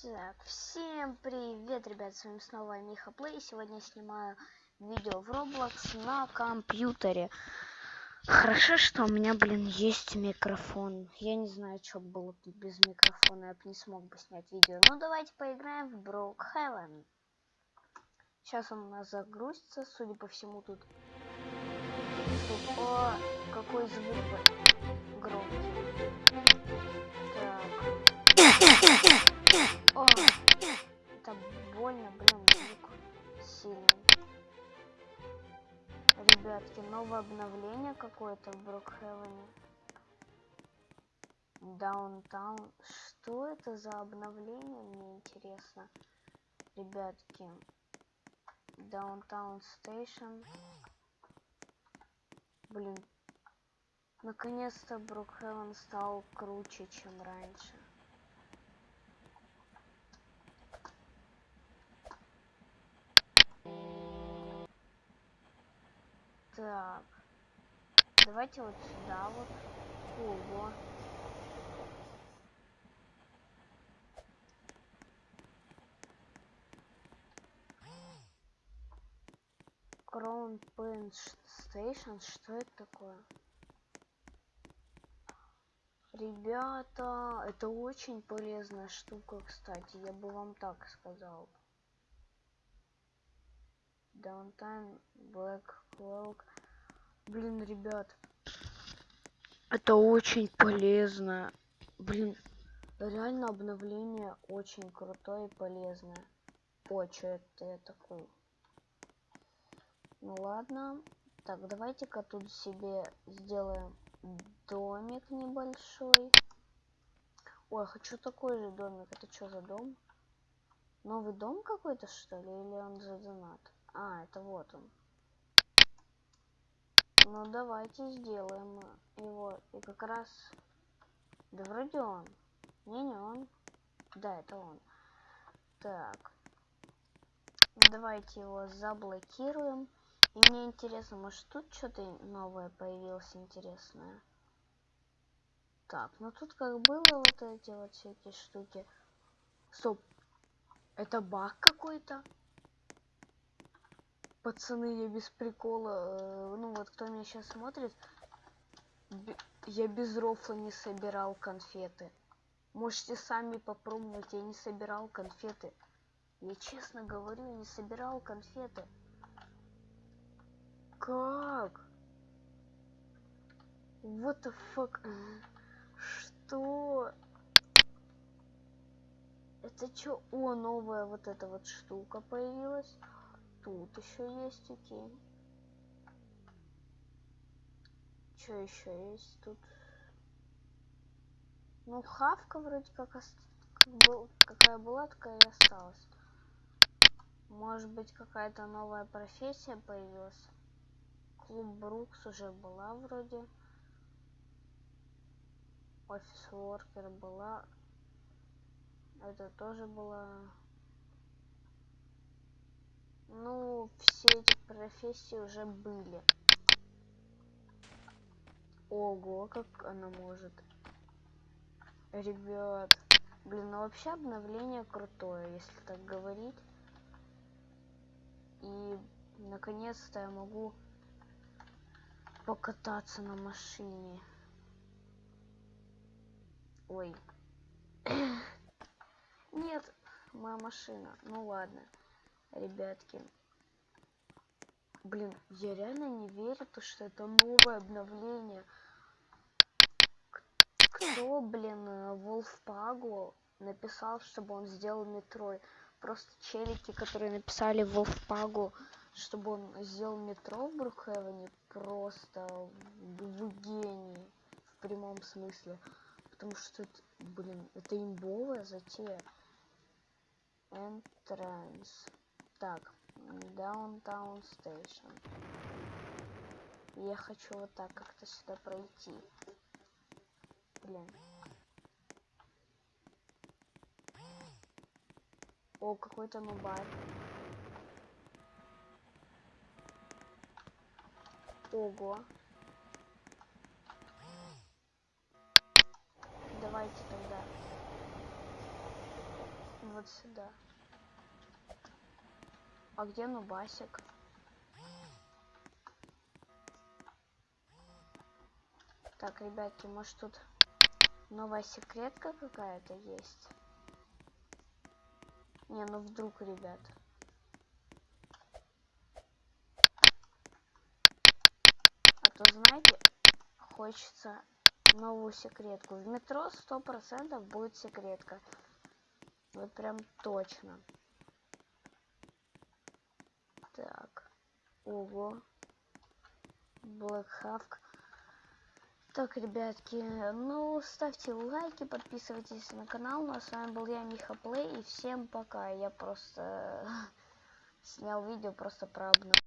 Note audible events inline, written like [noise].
Так, всем привет, ребят, с вами снова Миха Плей. Сегодня я снимаю видео в Roblox на компьютере. Хорошо, что у меня, блин, есть микрофон. Я не знаю, что было тут без микрофона, я бы не смог бы снять видео. Ну, давайте поиграем в Brookhaven. Сейчас он у нас загрузится, судя по всему, тут... О, какой звук громкий. Так. О, это больно, блин, звук сильный. Ребятки, новое обновление какое-то в Brookhaven 'е. Downtown. Что это за обновление, мне интересно. Ребятки. Downtown Station. Блин. Наконец-то Брокхевен стал круче, чем раньше. Так. Давайте вот сюда вот. Ого. Crown Pen Station. Что это такое? Ребята, это очень полезная штука, кстати. Я бы вам так сказал. Downtime Black Cloak. Блин, ребят. Это очень полезно. Блин, реально обновление очень крутое и полезное. О, что это я такой? Ну ладно. Так, давайте-ка тут себе сделаем домик небольшой. Ой, хочу такой же домик. Это что за дом? Новый дом какой-то, что ли? Или он за донат? А, это вот он. Ну, давайте сделаем его. И как раз... Да вроде он. Не, не он. Да, это он. Так. Давайте его заблокируем. И мне интересно, может тут что-то новое появилось интересное? Так, ну тут как было вот эти вот всякие штуки. Стоп. Это баг какой-то? Пацаны, я без прикола, э, ну вот кто меня сейчас смотрит, я без рофла не собирал конфеты. Можете сами попробовать, я не собирал конфеты. Я честно говорю, не собирал конфеты. Как? What the fuck? Что? Это что? О, новая вот эта вот штука появилась. Тут еще есть, окей. Что еще есть тут? Ну, хавка вроде как, как был... какая была, такая и осталась. Может быть, какая-то новая профессия появилась. Клуб Брукс уже была вроде. Офис Воркер была. Это тоже была. Ну, все эти профессии уже были. Ого, как она может. Ребят, блин, ну вообще обновление крутое, если так говорить. И наконец-то я могу покататься на машине. Ой. [coughs] Нет, моя машина. Ну ладно ребятки. Блин, я реально не верю, то, что это новое обновление. Кто, блин, Волфпагу написал, чтобы он сделал метро? Просто челики, которые написали Волфпагу, чтобы он сделал метро в Брукхевене, просто в гении, в прямом смысле. Потому что, это, блин, это имбовая затея. Entrance. Так, Downtown Station. Я хочу вот так как-то сюда пройти. Блин. О, какой-то нубар. Ого. Давайте тогда вот сюда. А где Нубасик? Так, ребятки, может тут новая секретка какая-то есть? Не, ну вдруг, ребят. А то, знаете, хочется новую секретку. В метро сто процентов будет секретка. Вот прям точно. Так. Ого. Hawk. Так, ребятки, ну, ставьте лайки, подписывайтесь на канал. Ну, а с вами был я, Миха Плей, и всем пока. Я просто [laughs] снял видео просто про обновление.